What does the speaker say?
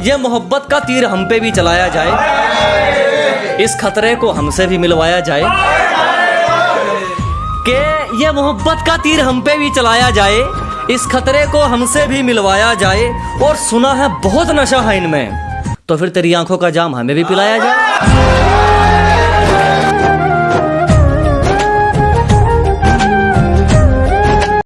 ये मोहब्बत का तीर हम पे भी चलाया जाए। इस खतरे को हमसे भी मिलवाया जाए। कि ये मोहब्बत का तीर हम पे भी चलाया जाए, इस खतरे को हमसे भी मिलवाया जाए, और सुना है बहुत नशा है इनमें। तो फिर तेरी आँखों का जाम हमें भी पिलाया जाए।